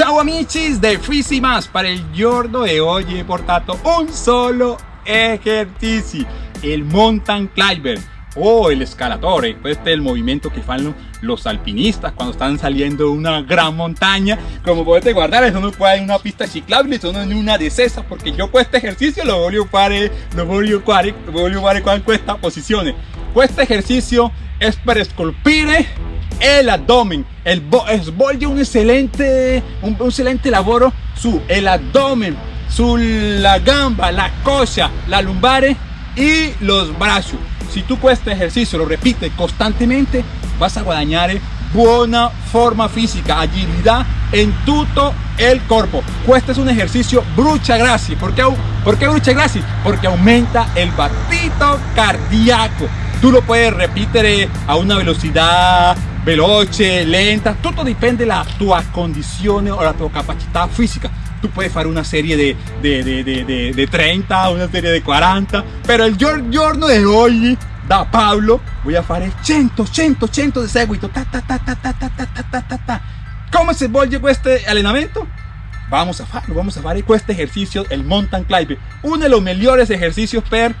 Ciao amici de Fisi Más para il giorno de hoy he portato un solo ejercicio, el mountain climber o el escalatore. Este es el movimiento que fanno los alpinistas cuando están saliendo de una gran montaña. Como puedes guardar, eso no puede en una pista ciclable, sino en una de esas, porque yo con este ejercicio lo voglio fare, lo voglio fare, lo voglio fare con questa posizione. Ejercicio es para scolpire el abdomen, el svolge un excelente, un, excelente lavoro su el abdomen, su la gamba, la coxa, la lumbare y los brazos. Si tú este ejercicio lo repites constantemente, vas a guadagnare buena forma física, agilidad en todo el cuerpo. Este es un ejercicio brucha grassi. ¿Por qué, ¿Por qué brucha grassi? Porque aumenta el batito cardíaco. Tú lo puedes repetir a una velocidad veloce, lenta, todo depende la tua condición o la tua capacidad física. Tú puedes hacer una serie de, 30, una serie de 40, pero el giorno de hoy da Pablo voy a hacer 100, 100, 100 de seguito. Ta, ta, ta, ta, ta, ta, ta, ta, ta, ta. ¿Cómo se vuelve este entrenamiento? Vamos a hacerlo, vamos a hacer este ejercicio, el mountain climbing, uno de los mejores ejercicios per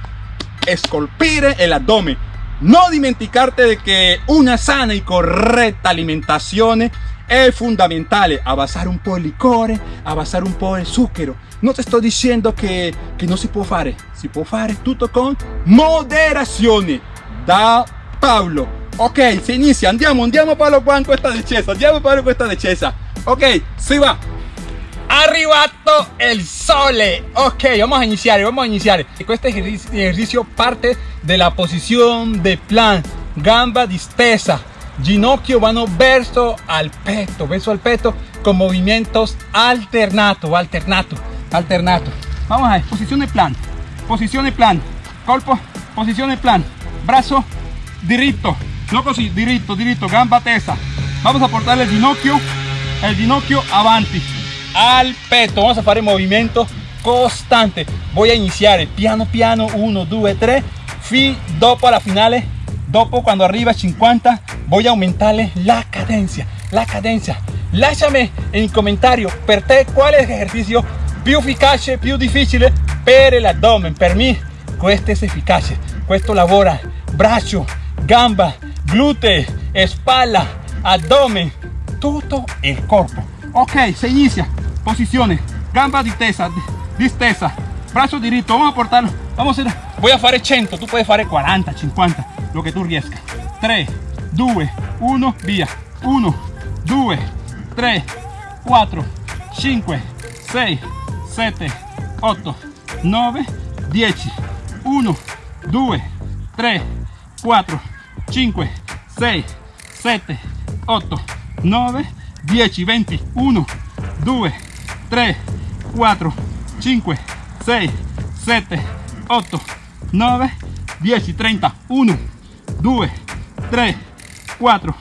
esculpir el abdomen no dimenticarte de que una sana y correcta alimentación es fundamental. Abasar un po' de licores, abasar un po' de zucchero. No te estoy diciendo que, que no si può fare, si può fare tutto con moderazione. Da Pablo. Ok, se inicia, andiamo, andiamo Paolo in questa decesa, andiamo Paolo in questa decesa. Ok, si va. Arribato el sole. Ok, vamos a iniciar, vamos a iniciar. Este ejercicio parte de la posición de plan, gamba distesa, ginocchio vano verso al peto, verso al peto con movimientos alternato, alternato, alternato. Vamos a ver, posición de plan, posición de plan, colpo, posición de plan, brazo diritto, no così, diritto, diritto, gamba tesa. Vamos a portar el ginocchio, el ginocchio avanti al peto. Vamos a hacer el movimiento constante. Voy a iniciar piano piano 1 2 3 fi dopo alla finale dopo cuando arriba 50 voy a aumentarle la cadencia la cadencia. Lasciami el comentario. Per te cuál es el ejercicio più efficace più difficile per abdomen. Per mí este es eficace. Questo lavora braccio gamba glúteo espalda abdomen. Todo el cuerpo ok se inicia. Posiciones. Gamba distesa distesa. Brazo derecho vamos a portarlo vamos a hacer voy a hacer 100 tú puedes hacer 40 50 lo que tú riesca 3 2 1 via. 1 2 3 4 5 6 7 8 9 10 1 2 3 4 5 6 7 8 9 10 20 1 2 3, 4, 5, 6, 7, 8, 9, 10 y 30. 1, 2, 3, 4,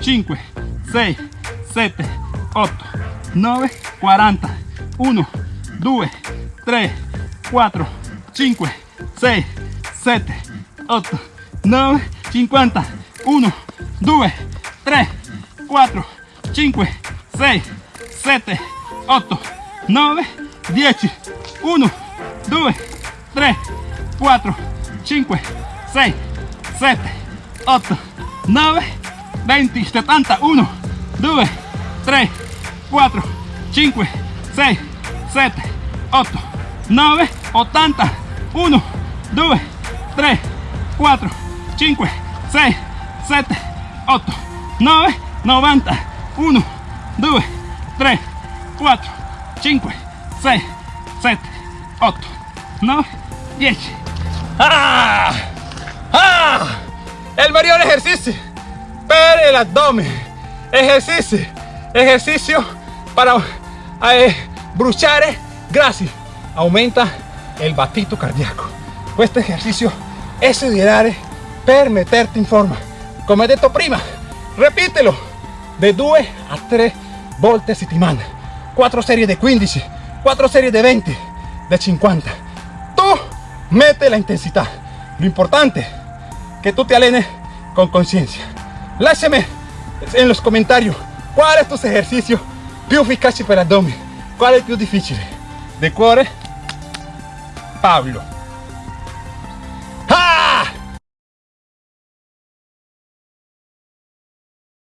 5, 6, 7, 8, 9, 40. 1, 2, 3, 4, 5, 6, 7, 8, 9, 50. 1, 2, 3, 4, 5, 6, 7, 8, 9, 10, 1, 2, 3, 4, 5, 6, 7, 8, 9, 20, 70, 1, 2, 3, 4, 5, 6, 7, 8, 9, 80, 1, 2, 3, 4, 5, 6, 7, 8, 9, 90, 1, 2, 3, 4, 5, 6, 7, 8, 9, 10. ¡Ah! ¡Ah! El mayor ejercicio para el abdomen. Ejercicio, ejercicio para eh, bruciare eh, grassi. Aumenta el batito cardíaco. Este ejercicio es ideal per meterte en forma. He dicho prima, repítelo de 2 a 3 volte a settimana 4 series de 15, 4 series de 20, de 50. Tú mete la intensidad. Lo importante que tú te alenes con conciencia. Láchame en los comentarios cuál es tu ejercicio più efficace per l'addome qual è il più difficile? del cuore Pablo